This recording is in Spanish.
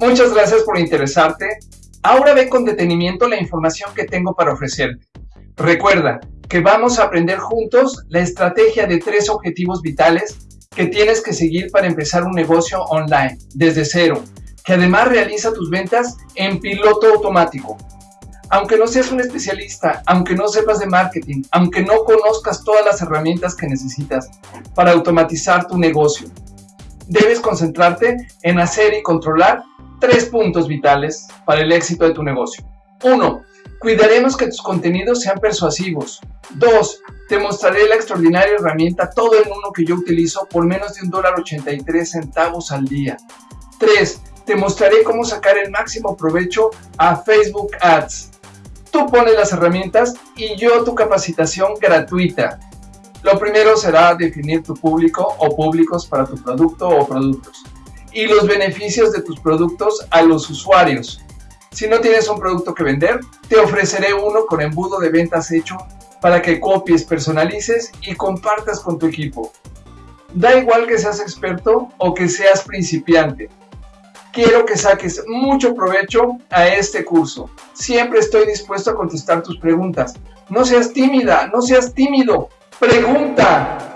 Muchas gracias por interesarte. Ahora ve con detenimiento la información que tengo para ofrecerte. Recuerda que vamos a aprender juntos la estrategia de tres objetivos vitales que tienes que seguir para empezar un negocio online desde cero, que además realiza tus ventas en piloto automático. Aunque no seas un especialista, aunque no sepas de marketing, aunque no conozcas todas las herramientas que necesitas para automatizar tu negocio, debes concentrarte en hacer y controlar tres puntos vitales para el éxito de tu negocio. 1. Cuidaremos que tus contenidos sean persuasivos. 2. Te mostraré la extraordinaria herramienta todo en uno que yo utilizo por menos de un dólar 83 centavos al día. 3. Te mostraré cómo sacar el máximo provecho a Facebook Ads. Tú pones las herramientas y yo tu capacitación gratuita. Lo primero será definir tu público o públicos para tu producto o productos y los beneficios de tus productos a los usuarios. Si no tienes un producto que vender, te ofreceré uno con embudo de ventas hecho para que copies, personalices y compartas con tu equipo. Da igual que seas experto o que seas principiante. Quiero que saques mucho provecho a este curso. Siempre estoy dispuesto a contestar tus preguntas. No seas tímida, no seas tímido. Pregunta.